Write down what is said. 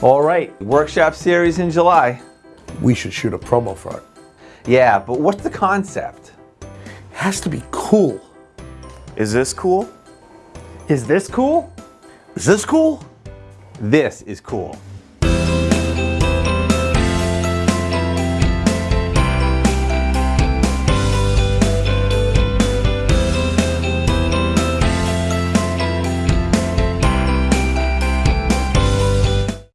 All right, workshop series in July. We should shoot a promo for it. Yeah, but what's the concept? Has to be cool. Is this cool? Is this cool? Is this cool? This is cool.